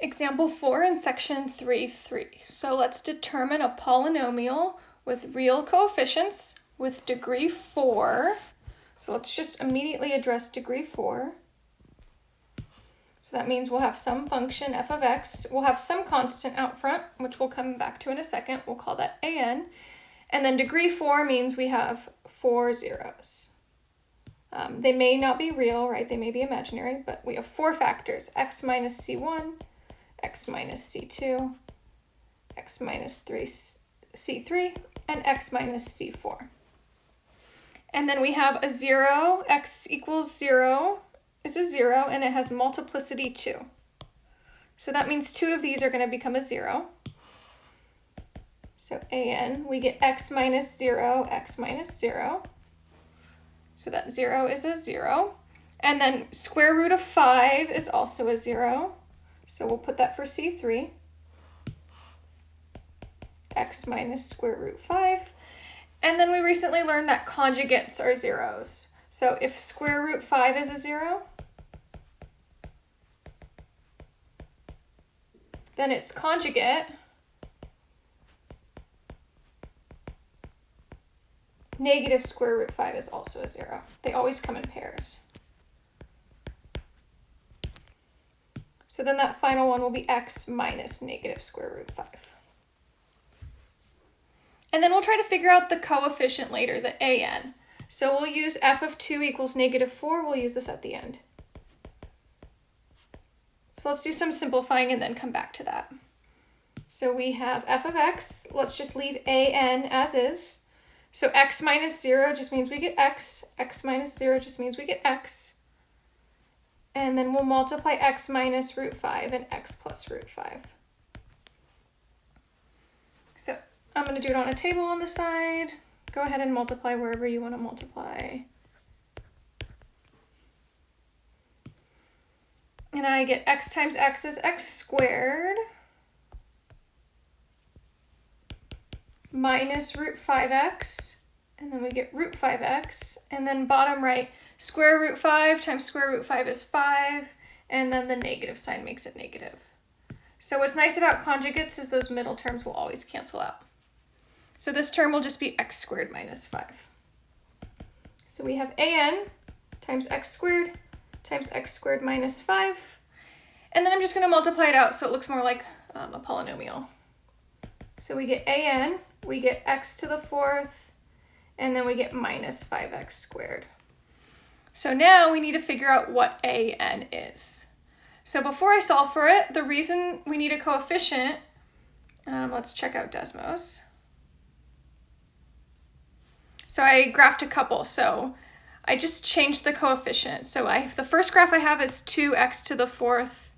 Example 4 in section 3.3. So let's determine a polynomial with real coefficients with degree 4. So let's just immediately address degree 4. So that means we'll have some function f of x. We'll have some constant out front, which we'll come back to in a second. We'll call that an. And then degree 4 means we have four zeros. Um, they may not be real, right? They may be imaginary, but we have four factors, x minus c1, x minus c2, x minus 3 c3, and x minus c4. And then we have a 0, x equals 0 is a 0, and it has multiplicity 2. So that means two of these are going to become a 0. So an, we get x minus 0, x minus 0. So that 0 is a 0. And then square root of 5 is also a 0. So we'll put that for C3. x minus square root 5. And then we recently learned that conjugates are zeros. So if square root 5 is a 0, then its conjugate negative square root 5 is also a 0. They always come in pairs. So then that final one will be x minus negative square root 5. And then we'll try to figure out the coefficient later, the an. So we'll use f of 2 equals negative 4. We'll use this at the end. So let's do some simplifying and then come back to that. So we have f of x. Let's just leave an as is. So x minus 0 just means we get x. x minus 0 just means we get x. And then we'll multiply x minus root 5 and x plus root 5. So I'm going to do it on a table on the side. Go ahead and multiply wherever you want to multiply. And I get x times x is x squared minus root 5x. And then we get root 5x. And then bottom right, Square root 5 times square root 5 is 5, and then the negative sign makes it negative. So what's nice about conjugates is those middle terms will always cancel out. So this term will just be x squared minus 5. So we have an times x squared times x squared minus 5. And then I'm just going to multiply it out so it looks more like um, a polynomial. So we get an, we get x to the fourth, and then we get minus 5x squared. So now we need to figure out what an is. So before I solve for it, the reason we need a coefficient, um, let's check out Desmos. So I graphed a couple, so I just changed the coefficient. So I the first graph I have is 2x to the fourth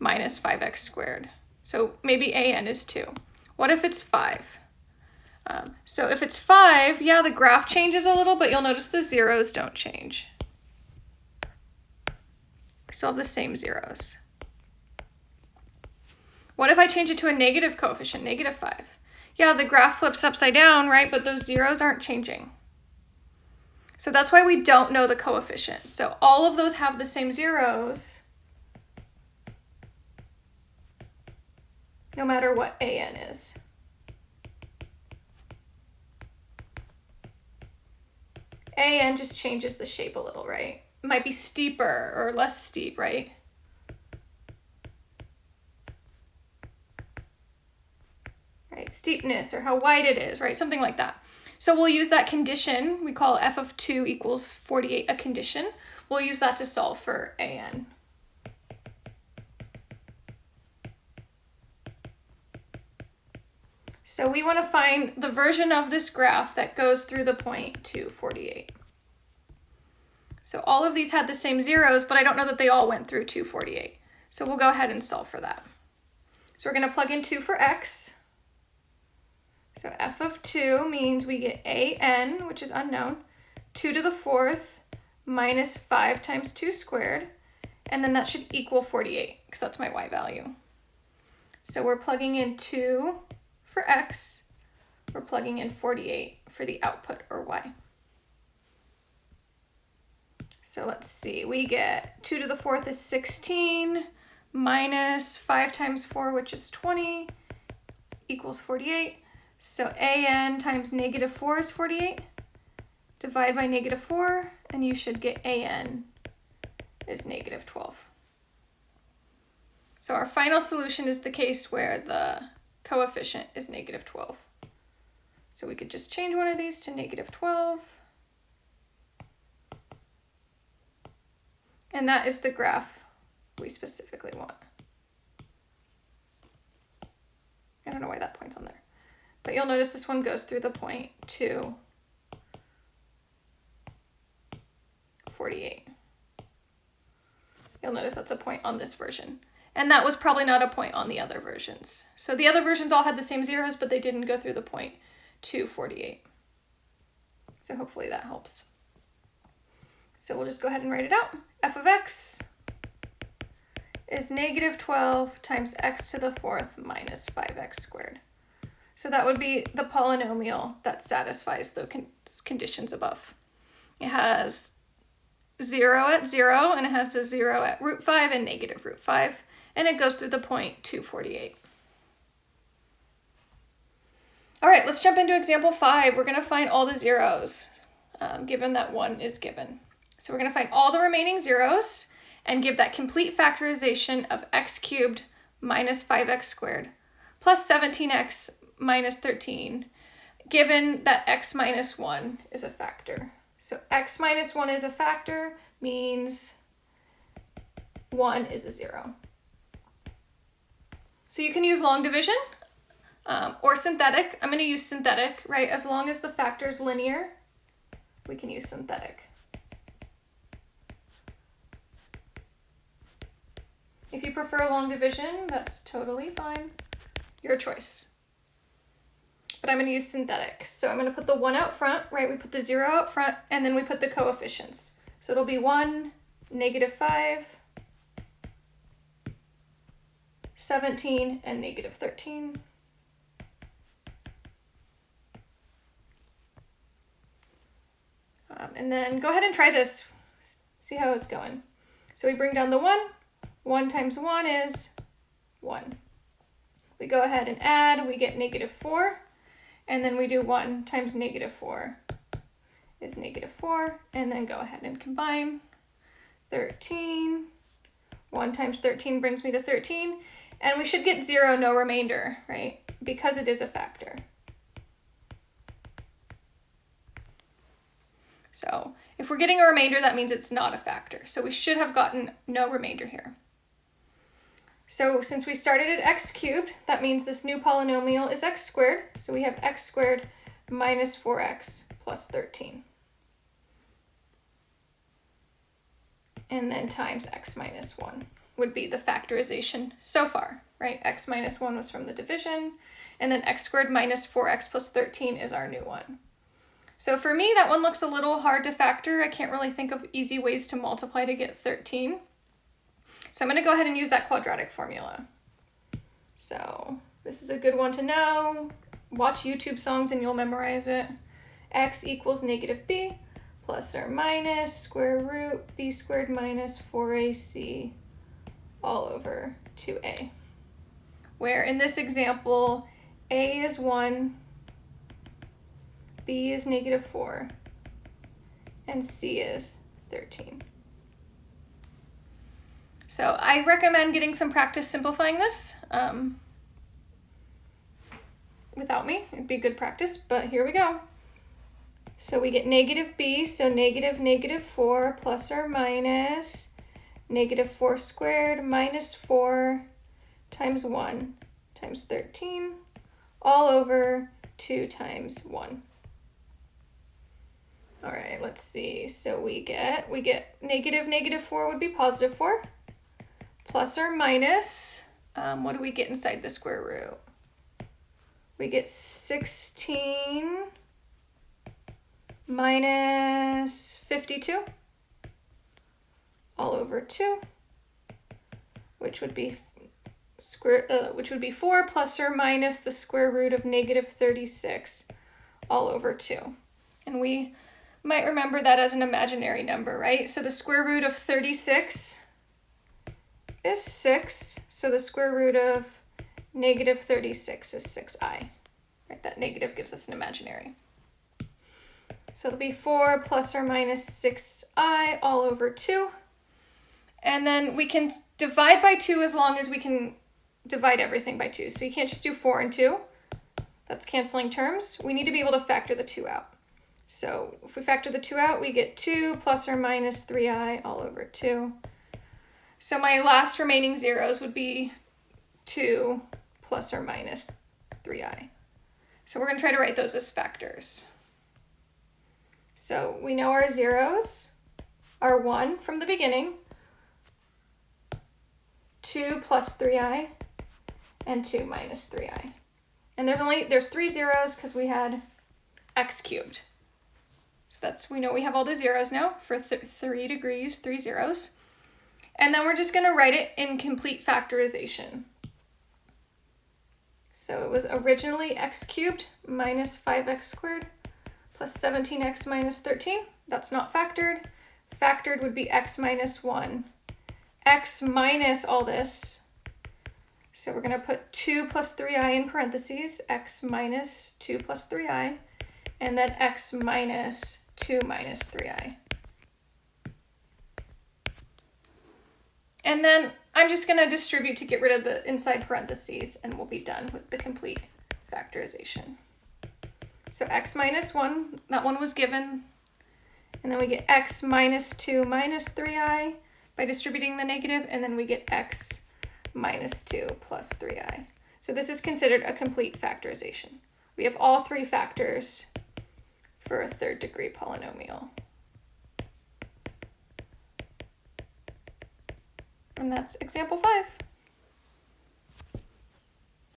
minus 5x squared. So maybe an is 2. What if it's 5? Um, so if it's 5, yeah, the graph changes a little, but you'll notice the zeros don't change. We still have the same zeros. What if I change it to a negative coefficient, negative 5? Yeah, the graph flips upside down, right? But those zeros aren't changing. So that's why we don't know the coefficient. So all of those have the same zeros, no matter what an is. an just changes the shape a little, right? Might be steeper or less steep, right? Right, steepness or how wide it is, right? Something like that. So we'll use that condition. We call f of 2 equals 48 a condition. We'll use that to solve for an. So we want to find the version of this graph that goes through the point to 48. So all of these had the same zeros, but I don't know that they all went through 248. So we'll go ahead and solve for that. So we're going to plug in 2 for x. So f of 2 means we get an, which is unknown, 2 to the fourth minus 5 times 2 squared, and then that should equal 48, because that's my y value. So we're plugging in 2 for x, we're plugging in 48 for the output, or y. So let's see, we get 2 to the fourth is 16, minus 5 times 4, which is 20, equals 48. So an times negative 4 is 48. Divide by negative 4, and you should get an is negative 12. So our final solution is the case where the coefficient is negative 12. So we could just change one of these to negative 12. And that is the graph we specifically want. I don't know why that point's on there. But you'll notice this one goes through the point 2, 48. You'll notice that's a point on this version. And that was probably not a point on the other versions. So the other versions all had the same zeros, but they didn't go through the point 248. So hopefully that helps. So we'll just go ahead and write it out. f of x is negative 12 times x to the fourth minus 5x squared. So that would be the polynomial that satisfies the con conditions above. It has 0 at 0, and it has a 0 at root 5 and negative root 5, and it goes through the point 248. All right, let's jump into example 5. We're going to find all the zeros, um, given that 1 is given. So we're going to find all the remaining zeros and give that complete factorization of x cubed minus 5x squared plus 17x minus 13, given that x minus 1 is a factor. So x minus 1 is a factor means 1 is a 0. So you can use long division um, or synthetic. I'm going to use synthetic, right? As long as the factor is linear, we can use synthetic. If you prefer long division, that's totally fine. Your choice. But I'm going to use synthetic. So I'm going to put the 1 out front, right? We put the 0 out front, and then we put the coefficients. So it'll be 1, negative 5, 17, and negative 13. Um, and then go ahead and try this. See how it's going. So we bring down the 1, 1 times 1 is 1. We go ahead and add, we get negative 4, and then we do 1 times negative 4 is negative 4, and then go ahead and combine 13. 1 times 13 brings me to 13, and we should get 0, no remainder, right? Because it is a factor. So if we're getting a remainder, that means it's not a factor. So we should have gotten no remainder here. So since we started at x cubed, that means this new polynomial is x squared. So we have x squared minus 4x plus 13. And then times x minus 1 would be the factorization so far, right? x minus 1 was from the division, and then x squared minus 4x plus 13 is our new one. So for me, that one looks a little hard to factor. I can't really think of easy ways to multiply to get 13. So I'm going to go ahead and use that quadratic formula. So this is a good one to know. Watch YouTube songs and you'll memorize it. x equals negative b plus or minus square root b squared minus 4ac all over 2a. Where in this example, a is 1, b is negative 4, and c is 13. So I recommend getting some practice simplifying this. Um, without me, it'd be good practice, but here we go. So we get negative b, so negative negative 4 plus or minus negative 4 squared minus 4 times 1 times 13 all over 2 times 1. All right, let's see. So we get, we get negative negative 4 would be positive 4 plus or minus, um, what do we get inside the square root? We get 16 minus 52 all over 2, which would be square, uh, which would be 4 plus or minus the square root of negative 36 all over 2. And we might remember that as an imaginary number, right? So the square root of 36 is 6, so the square root of negative 36 is 6i. Right, that negative gives us an imaginary. So it'll be 4 plus or minus 6i all over 2. And then we can divide by 2 as long as we can divide everything by 2. So you can't just do 4 and 2. That's canceling terms. We need to be able to factor the 2 out. So if we factor the 2 out, we get 2 plus or minus 3i all over 2. So my last remaining zeros would be 2 plus or minus 3i. So we're going to try to write those as factors. So we know our zeros are 1 from the beginning, 2 plus 3i, and 2 minus 3i. And there's only, there's three zeros because we had x cubed. So that's, we know we have all the zeros now for th three degrees, three zeros. And then we're just gonna write it in complete factorization. So it was originally x cubed minus 5x squared plus 17x minus 13. That's not factored. Factored would be x minus 1. x minus all this. So we're going to put 2 plus 3i in parentheses, x minus 2 plus 3i, and then x minus 2 minus 3i. And then I'm just going to distribute to get rid of the inside parentheses, and we'll be done with the complete factorization. So x minus 1, that one was given. And then we get x minus 2 minus 3i by distributing the negative, and then we get x minus 2 plus 3i. So this is considered a complete factorization. We have all three factors for a third degree polynomial. And that's example 5.